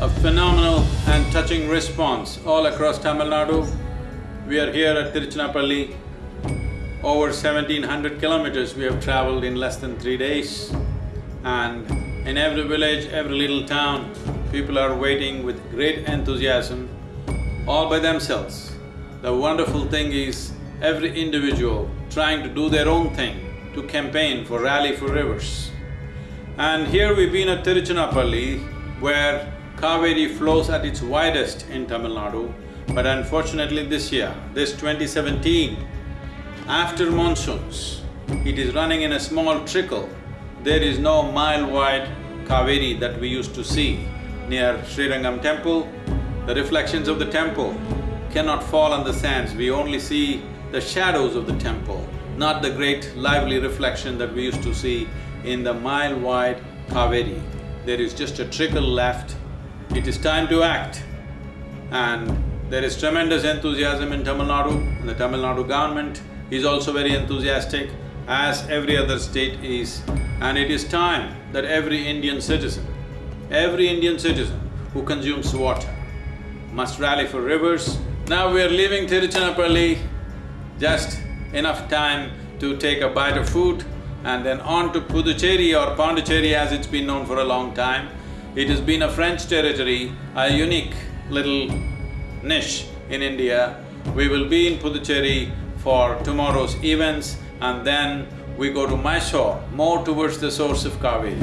a phenomenal and touching response all across Tamil Nadu. We are here at Tiruchirappalli. Over seventeen hundred kilometers we have traveled in less than three days. And in every village, every little town, people are waiting with great enthusiasm, all by themselves. The wonderful thing is, every individual trying to do their own thing to campaign for Rally for Rivers. And here we've been at Tiruchirappalli, where Kaveri flows at its widest in Tamil Nadu, but unfortunately this year, this 2017, after monsoons, it is running in a small trickle. There is no mile-wide Kaveri that we used to see near Srirangam temple. The reflections of the temple cannot fall on the sands, we only see the shadows of the temple, not the great lively reflection that we used to see in the mile-wide Kaveri. There is just a trickle left. It is time to act. And there is tremendous enthusiasm in Tamil Nadu and the Tamil Nadu government is also very enthusiastic as every other state is. And it is time that every Indian citizen, every Indian citizen who consumes water must rally for rivers. Now we are leaving Tiruchirappalli, just enough time to take a bite of food and then on to Puducherry or Pondicherry as it's been known for a long time. It has been a French territory, a unique little niche in India. We will be in Puducherry for tomorrow's events and then we go to Mysore, more towards the source of Kaveri.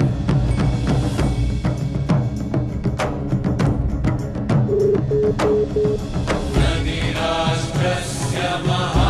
Maha